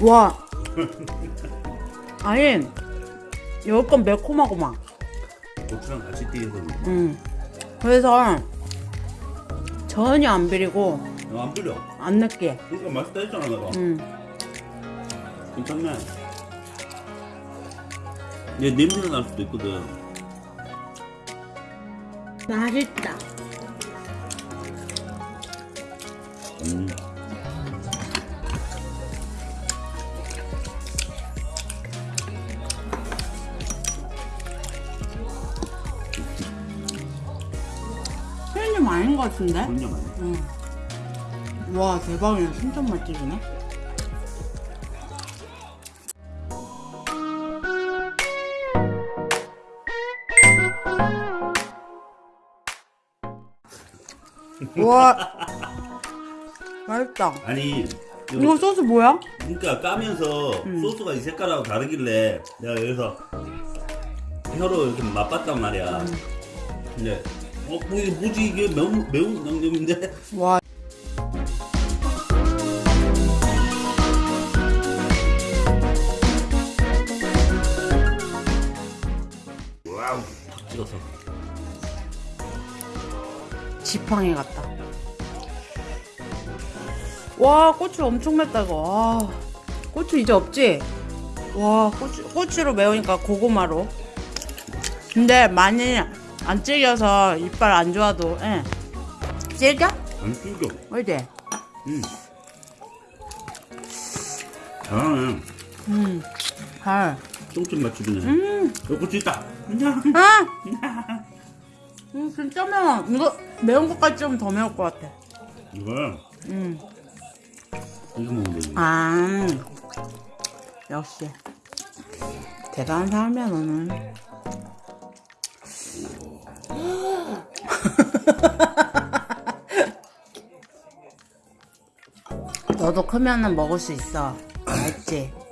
와. 아니, 여기 건 매콤하고 막. 고추랑 같이 띄어서 음. 그래서 전혀 안 비리고 안 비려. 안 느끼해. 그러니까 맛있다 했잖아 내가. 음. 괜찮네. 얘 냄새가 날 수도 있거든. 맛있다. 음. 편의점 아닌 것 같은데? 그런 점 아니야. 응. 와, 대박이네. 신전 맛집이네. 와, 맛있다. 아니 이거 소스 뭐야? 그러니까 까면서 소스가 이 색깔하고 다르길래 내가 여기서 혀로 이렇게 맛봤단 말이야. 근데 어, 뭐 이게 뭐지 이게 매운 매운 양념인데? 와, wow, 탁 찍어서. 지팡이 같다. 와, 고추 엄청 맵다, 이거. 와, 고추 이제 없지? 와, 고추, 고추로 매우니까 고구마로. 근데 많이 안 질겨서 이빨 안 좋아도, 예. 질겨? 안 튀겨. 어디? 음. 잘하네. 음, 잘. 똥집 맛집이네. 음, 어, 고추 있다. 아! 음, 진짜 매워. 이거 매운 것까지 좀 더 매울 것 같아. 이거 음. 이거 먹으면 되지. 아, 역시. 대단한 사람이야, 너는. 너도 크면은 먹을 수 있어. 알지?